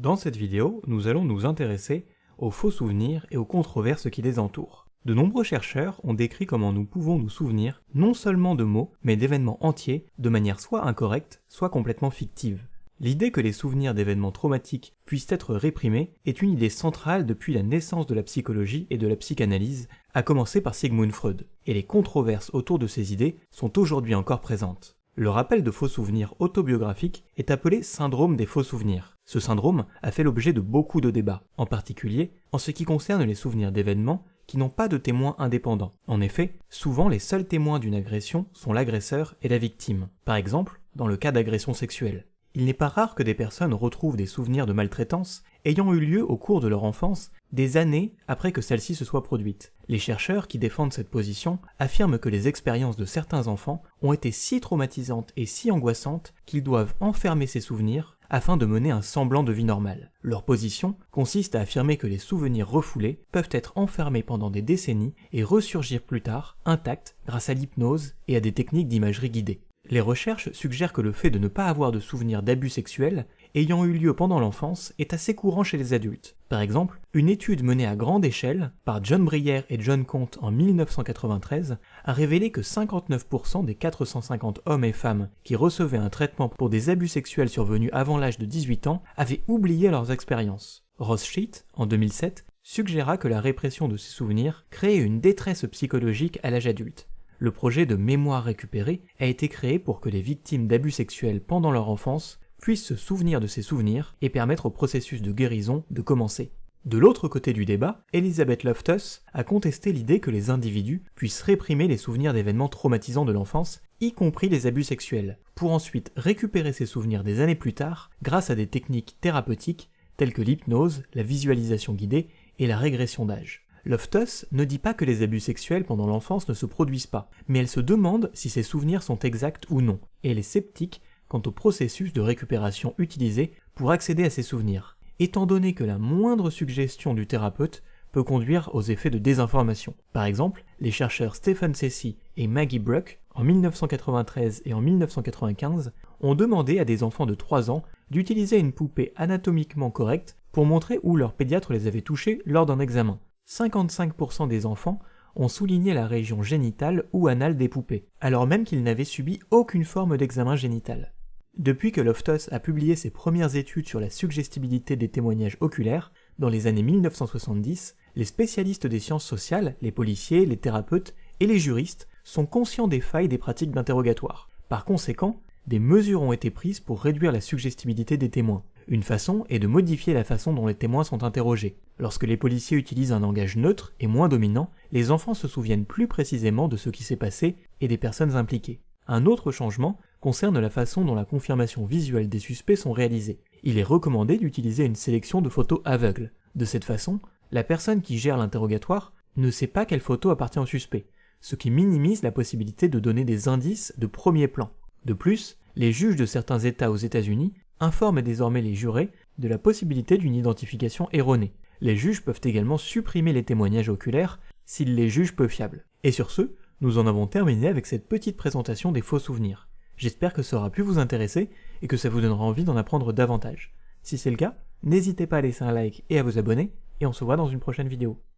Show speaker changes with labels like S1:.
S1: Dans cette vidéo, nous allons nous intéresser aux faux souvenirs et aux controverses qui les entourent. De nombreux chercheurs ont décrit comment nous pouvons nous souvenir non seulement de mots, mais d'événements entiers, de manière soit incorrecte, soit complètement fictive. L'idée que les souvenirs d'événements traumatiques puissent être réprimés est une idée centrale depuis la naissance de la psychologie et de la psychanalyse, à commencer par Sigmund Freud, et les controverses autour de ces idées sont aujourd'hui encore présentes. Le rappel de faux souvenirs autobiographiques est appelé syndrome des faux souvenirs. Ce syndrome a fait l'objet de beaucoup de débats, en particulier en ce qui concerne les souvenirs d'événements qui n'ont pas de témoins indépendants. En effet, souvent les seuls témoins d'une agression sont l'agresseur et la victime. Par exemple, dans le cas d'agression sexuelle. Il n'est pas rare que des personnes retrouvent des souvenirs de maltraitance ayant eu lieu au cours de leur enfance des années après que celle-ci se soit produite. Les chercheurs qui défendent cette position affirment que les expériences de certains enfants ont été si traumatisantes et si angoissantes qu'ils doivent enfermer ces souvenirs afin de mener un semblant de vie normale. Leur position consiste à affirmer que les souvenirs refoulés peuvent être enfermés pendant des décennies et ressurgir plus tard, intacts, grâce à l'hypnose et à des techniques d'imagerie guidée. Les recherches suggèrent que le fait de ne pas avoir de souvenirs d'abus sexuels ayant eu lieu pendant l'enfance est assez courant chez les adultes. Par exemple, une étude menée à grande échelle par John Brière et John Comte en 1993 a révélé que 59% des 450 hommes et femmes qui recevaient un traitement pour des abus sexuels survenus avant l'âge de 18 ans avaient oublié leurs expériences. Sheet, en 2007, suggéra que la répression de ces souvenirs créait une détresse psychologique à l'âge adulte. Le projet de mémoire récupérée a été créé pour que les victimes d'abus sexuels pendant leur enfance puissent se souvenir de ces souvenirs et permettre au processus de guérison de commencer. De l'autre côté du débat, Elizabeth Loftus a contesté l'idée que les individus puissent réprimer les souvenirs d'événements traumatisants de l'enfance, y compris les abus sexuels, pour ensuite récupérer ces souvenirs des années plus tard grâce à des techniques thérapeutiques telles que l'hypnose, la visualisation guidée et la régression d'âge. Loftus ne dit pas que les abus sexuels pendant l'enfance ne se produisent pas, mais elle se demande si ces souvenirs sont exacts ou non, et elle est sceptique quant au processus de récupération utilisé pour accéder à ces souvenirs, étant donné que la moindre suggestion du thérapeute peut conduire aux effets de désinformation. Par exemple, les chercheurs Stephen Ceci et Maggie Bruck, en 1993 et en 1995, ont demandé à des enfants de 3 ans d'utiliser une poupée anatomiquement correcte pour montrer où leur pédiatre les avait touchés lors d'un examen. 55% des enfants ont souligné la région génitale ou anale des poupées, alors même qu'ils n'avaient subi aucune forme d'examen génital. Depuis que Loftus a publié ses premières études sur la suggestibilité des témoignages oculaires, dans les années 1970, les spécialistes des sciences sociales, les policiers, les thérapeutes et les juristes sont conscients des failles des pratiques d'interrogatoire. Par conséquent, des mesures ont été prises pour réduire la suggestibilité des témoins. Une façon est de modifier la façon dont les témoins sont interrogés. Lorsque les policiers utilisent un langage neutre et moins dominant, les enfants se souviennent plus précisément de ce qui s'est passé et des personnes impliquées. Un autre changement concerne la façon dont la confirmation visuelle des suspects sont réalisées. Il est recommandé d'utiliser une sélection de photos aveugles. De cette façon, la personne qui gère l'interrogatoire ne sait pas quelle photo appartient au suspect, ce qui minimise la possibilité de donner des indices de premier plan. De plus, les juges de certains États aux États-Unis informent désormais les jurés de la possibilité d'une identification erronée. Les juges peuvent également supprimer les témoignages oculaires s'ils les jugent peu fiables. Et sur ce, nous en avons terminé avec cette petite présentation des faux souvenirs. J'espère que ça aura pu vous intéresser et que ça vous donnera envie d'en apprendre davantage. Si c'est le cas, n'hésitez pas à laisser un like et à vous abonner, et on se voit dans une prochaine vidéo.